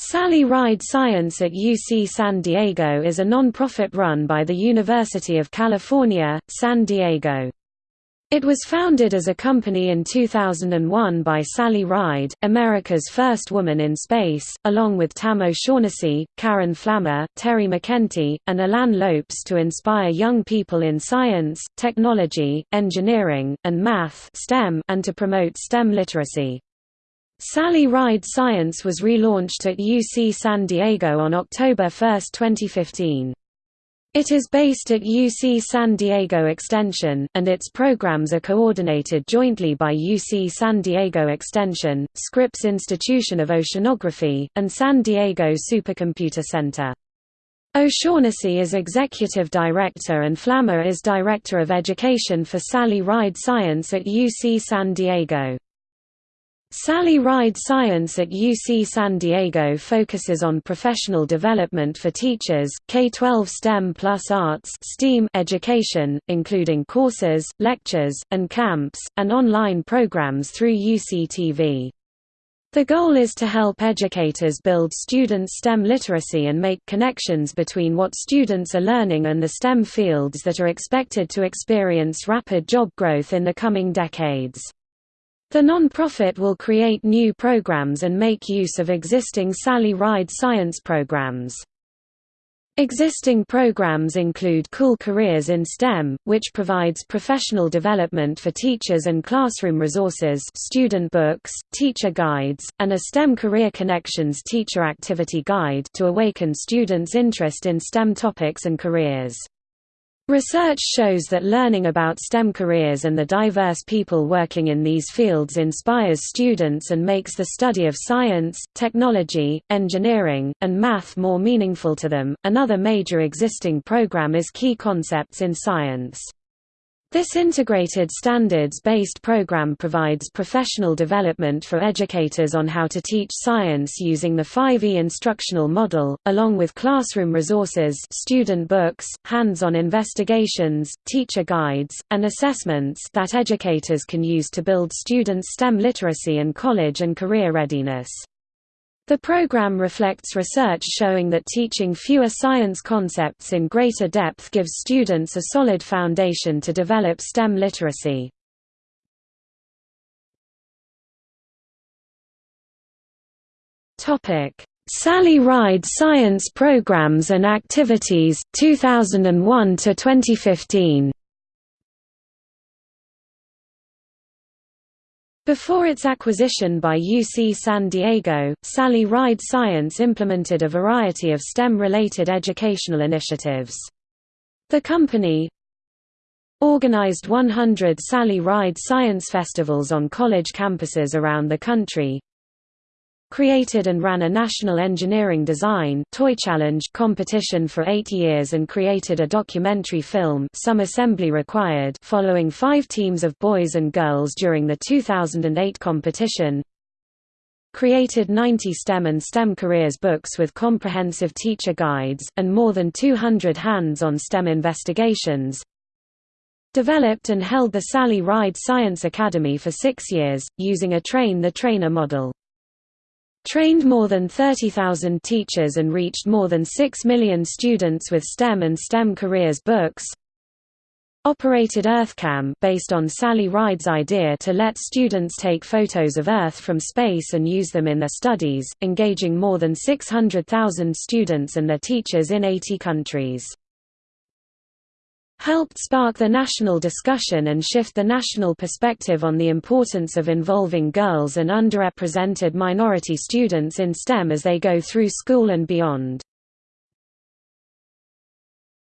Sally Ride Science at UC San Diego is a non-profit run by the University of California, San Diego. It was founded as a company in 2001 by Sally Ride, America's first woman in space, along with Tam O'Shaughnessy, Karen Flammer, Terry McEntee, and Alan Lopes to inspire young people in science, technology, engineering, and math STEM and to promote STEM literacy. Sally Ride Science was relaunched at UC San Diego on October 1, 2015. It is based at UC San Diego Extension, and its programs are coordinated jointly by UC San Diego Extension, Scripps Institution of Oceanography, and San Diego Supercomputer Center. O'Shaughnessy is Executive Director and Flammer is Director of Education for Sally Ride Science at UC San Diego. Sally Ride Science at UC San Diego focuses on professional development for teachers, K-12 STEM plus arts STEAM education, including courses, lectures, and camps, and online programs through UCTV. The goal is to help educators build students' STEM literacy and make connections between what students are learning and the STEM fields that are expected to experience rapid job growth in the coming decades. The non-profit will create new programs and make use of existing Sally Ride science programs. Existing programs include Cool Careers in STEM, which provides professional development for teachers and classroom resources student books, teacher guides, and a STEM Career Connections teacher activity guide to awaken students' interest in STEM topics and careers. Research shows that learning about STEM careers and the diverse people working in these fields inspires students and makes the study of science, technology, engineering, and math more meaningful to them. Another major existing program is Key Concepts in Science. This integrated standards-based program provides professional development for educators on how to teach science using the 5E instructional model, along with classroom resources student books, hands-on investigations, teacher guides, and assessments that educators can use to build students' STEM literacy and college and career readiness. The program reflects research showing that teaching fewer science concepts in greater depth gives students a solid foundation to develop STEM literacy. Sally Ride Science Programs and Activities, 2001 Before its acquisition by UC San Diego, Sally Ride Science implemented a variety of STEM-related educational initiatives. The company organized 100 Sally Ride Science festivals on college campuses around the country, created and ran a national engineering design toy challenge competition for eight years and created a documentary film some assembly required following five teams of boys and girls during the 2008 competition. Created 90 STEM and STEM careers books with comprehensive teacher guides, and more than 200 hands-on STEM investigations. Developed and held the Sally Ride Science Academy for six years, using a train-the-trainer model trained more than 30,000 teachers and reached more than 6 million students with STEM and STEM careers books. Operated EarthKAM based on Sally Ride's idea to let students take photos of Earth from space and use them in their studies, engaging more than 600,000 students and their teachers in 80 countries helped spark the national discussion and shift the national perspective on the importance of involving girls and underrepresented minority students in STEM as they go through school and beyond.